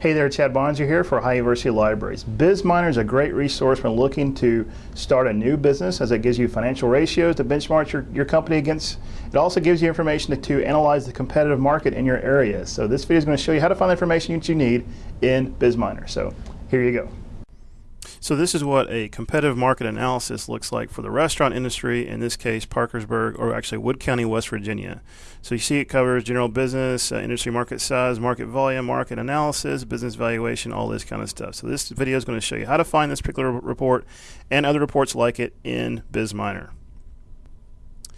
Hey there, Chad Bonser here for Ohio University Libraries. BizMiner is a great resource when looking to start a new business as it gives you financial ratios to benchmark your, your company against. It also gives you information to, to analyze the competitive market in your area. So this video is going to show you how to find the information that you need in BizMiner. So here you go. So this is what a competitive market analysis looks like for the restaurant industry, in this case Parkersburg, or actually Wood County, West Virginia. So you see it covers general business, uh, industry market size, market volume, market analysis, business valuation, all this kind of stuff. So this video is going to show you how to find this particular report and other reports like it in BizMiner.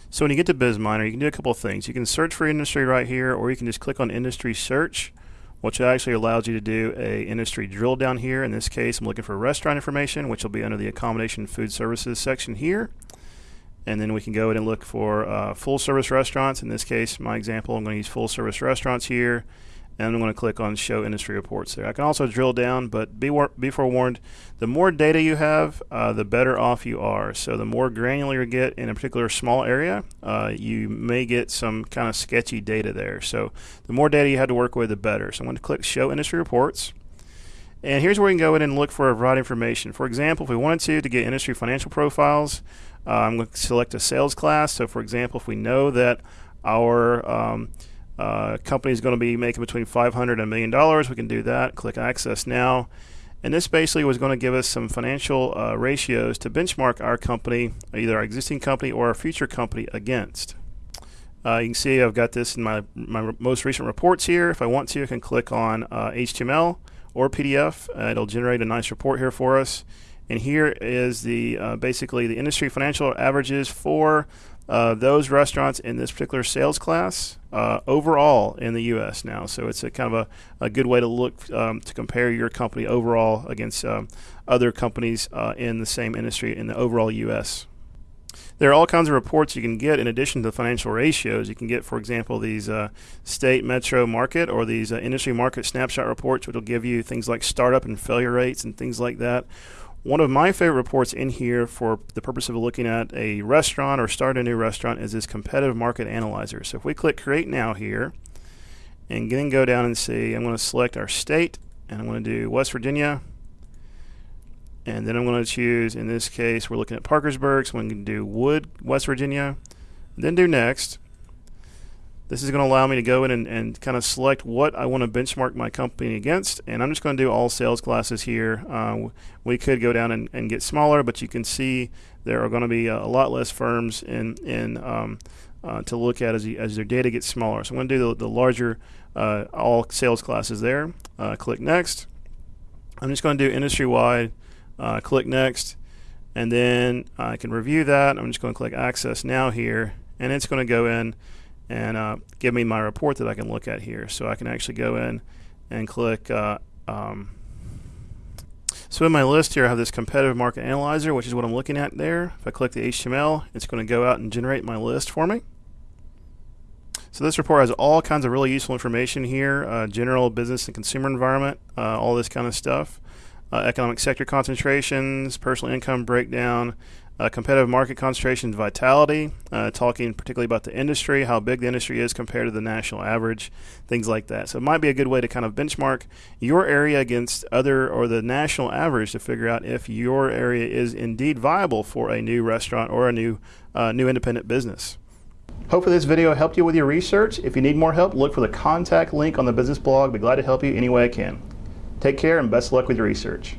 So when you get to BizMiner, you can do a couple of things. You can search for industry right here, or you can just click on industry search which actually allows you to do a industry drill down here. In this case, I'm looking for restaurant information, which will be under the accommodation food services section here. And then we can go ahead and look for uh, full service restaurants. In this case, my example, I'm going to use full service restaurants here and I'm going to click on Show Industry Reports there. I can also drill down, but be, be forewarned, the more data you have, uh, the better off you are. So the more granular you get in a particular small area, uh, you may get some kind of sketchy data there. So the more data you have to work with, the better. So I'm going to click Show Industry Reports. And here's where we can go in and look for a variety of information. For example, if we wanted to, to get industry financial profiles, uh, I'm going to select a sales class. So for example, if we know that our um, uh, company is going to be making between 500 and a million dollars. We can do that. Click Access Now. And this basically was going to give us some financial uh, ratios to benchmark our company, either our existing company or our future company, against. Uh, you can see I've got this in my, my most recent reports here. If I want to, I can click on uh, HTML or PDF. Uh, it'll generate a nice report here for us. And here is the uh, basically the industry financial averages for uh, those restaurants in this particular sales class uh, overall in the U.S. now. So it's a kind of a, a good way to look um, to compare your company overall against um, other companies uh, in the same industry in the overall U.S. There are all kinds of reports you can get in addition to the financial ratios. You can get, for example, these uh, state metro market or these uh, industry market snapshot reports, which will give you things like startup and failure rates and things like that. One of my favorite reports in here for the purpose of looking at a restaurant or start a new restaurant is this competitive market analyzer. So if we click create now here and then go down and see, I'm going to select our state and I'm going to do West Virginia. And then I'm going to choose, in this case, we're looking at Parkersburg, so I'm going to do Wood, West Virginia. Then do next. This is going to allow me to go in and, and kind of select what I want to benchmark my company against. And I'm just going to do all sales classes here. Uh, we could go down and, and, get smaller, but you can see there are going to be a, lot less firms in, in um, uh, to look at as, you, as their data gets smaller. So I'm going to do the, the larger uh, all sales classes there. Uh, click next. I'm just going to do industry wide. Uh, click next. And then I can review that. I'm just going to click access now here. And it's going to go in and uh, give me my report that I can look at here. So I can actually go in and click. Uh, um, so in my list here, I have this competitive market analyzer, which is what I'm looking at there. If I click the HTML, it's going to go out and generate my list for me. So this report has all kinds of really useful information here, uh, general business and consumer environment, uh, all this kind of stuff. Uh, economic sector concentrations, personal income breakdown, uh, competitive market concentration vitality, uh, talking particularly about the industry, how big the industry is compared to the national average, things like that. So it might be a good way to kind of benchmark your area against other or the national average to figure out if your area is indeed viable for a new restaurant or a new uh, new independent business. Hopefully this video helped you with your research. If you need more help, look for the contact link on the business blog. Be glad to help you any way I can. Take care and best luck with your research.